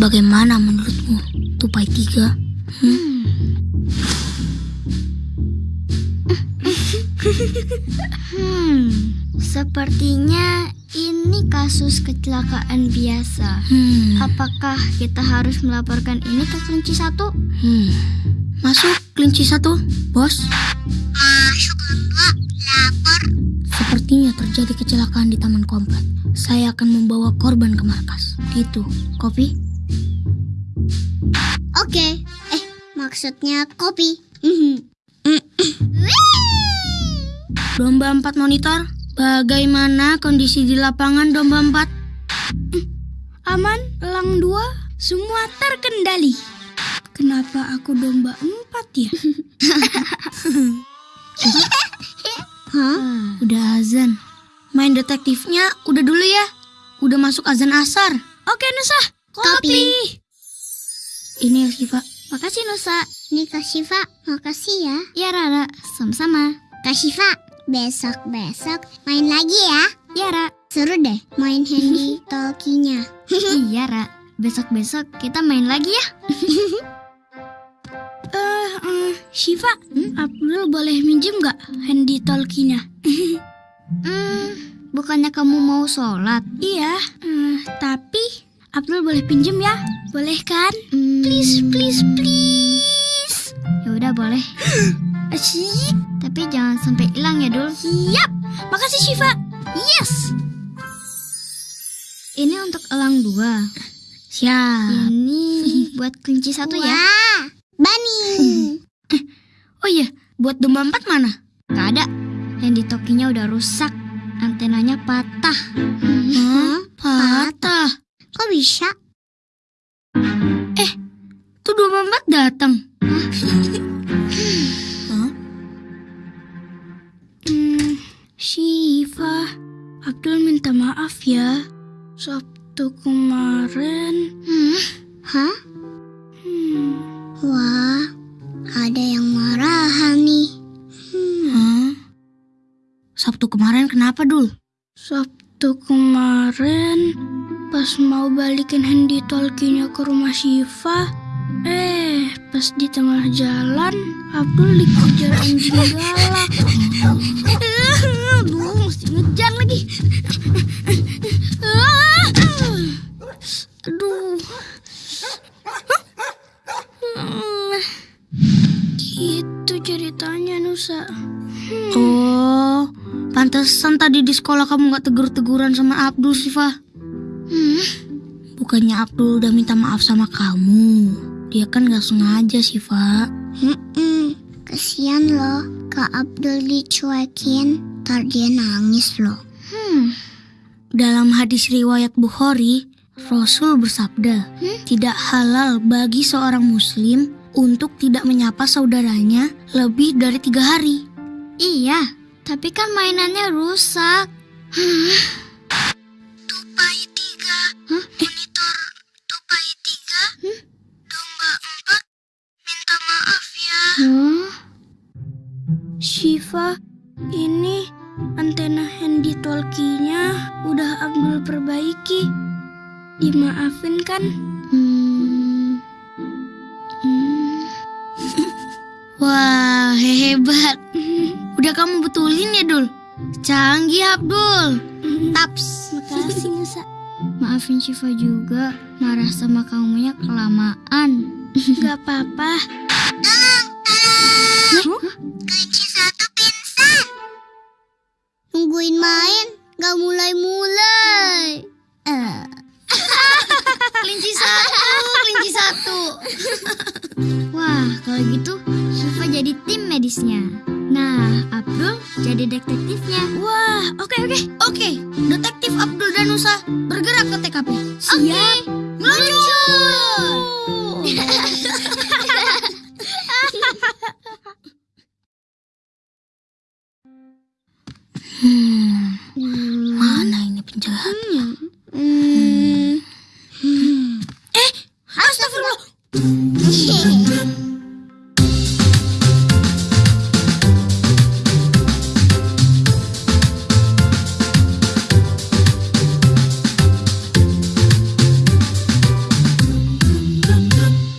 Bagaimana menurutmu, Tupai Tiga? Hmm? Hmm, sepertinya ini kasus kecelakaan biasa. Hmm. Apakah kita harus melaporkan ini ke kelinci satu? Hmm. Masuk kelinci satu, bos. Masuk enggak? Lapor. Sepertinya terjadi kecelakaan di taman komplek. Saya akan membawa korban ke markas. Gitu, kopi? Maksudnya kopi. Domba empat monitor, bagaimana kondisi di lapangan domba empat? Aman, elang dua, semua terkendali. Kenapa aku domba empat ya? Hah? Udah azan. Main detektifnya udah dulu ya. Udah masuk azan asar. Oke Nusa, Kopi. Ini ya Siva. Makasih Nusa. Nih Kak Syifa, makasih ya. Ya Rara, sama-sama. Kak Syifa, besok-besok main lagi ya. Ya Ra. Seru deh main handy talkinya. iya Ra. Besok-besok kita main lagi ya. Eh, eh, Shiva, Abdul boleh minjem nggak handy talkinya? hmm, bukannya kamu mau sholat? Iya, eh, tapi Abdul boleh pinjem ya? Boleh kan? Please, please, please. Ya boleh. Asyik. Tapi jangan sampai hilang ya, Dul. Siap. Makasih Shiva. Yes. Ini untuk elang dua. Siap. Ini buat kelinci satu ya. Wah, Bani. Oh iya, buat domba empat mana? Gak ada. Yang di tokinya udah rusak. Antenanya patah. Hah? Patah. Kok bisa? Tuh domba empat datang. Hah? Minta maaf ya. Sabtu kemarin. Hmm? Hah? Hmm, Wah, ada yang marahan nih. Hah? Sabtu kemarin kenapa, Dul? Sabtu kemarin pas mau balikin handy talkinya ke rumah Shiva, eh pas di tengah jalan Abdul dikejar anjing galak. Aduh, mesti ngejar lagi. Aduh. Gitu ceritanya Nusa. Oh, pantesan tadi di sekolah kamu gak tegur-teguran sama Abdul, Siva. Hmm, Bukannya Abdul udah minta maaf sama kamu. Dia kan gak sengaja, Siva. Hmm, kesian loh. Kak Abdul dicuekin, ntar dia nangis loh. hmm. Dalam hadis riwayat Bukhari, Rasul bersabda, tidak halal bagi seorang muslim untuk tidak menyapa saudaranya lebih dari tiga hari. Iya, tapi kan mainannya rusak. Tupai Shiva, ini antena handy talkie-nya udah Abdul perbaiki. Dimaafin kan? Hmm, Hmm. Wah, hebat. Udah kamu betulin ya, Dul? Canggih, Abdul. Taps. Makasih, Nusa. Maafin Shiva juga. Marah sama kamunya kelamaan. Gak apa-apa. kelinci gak mulai-mulai. Kelinci satu, kelinci satu. Wah, kalau gitu Shiva jadi tim medisnya. Nah, Abdul jadi detektifnya. Wah, oke oke. Oke, detektif Abdul dan Nusa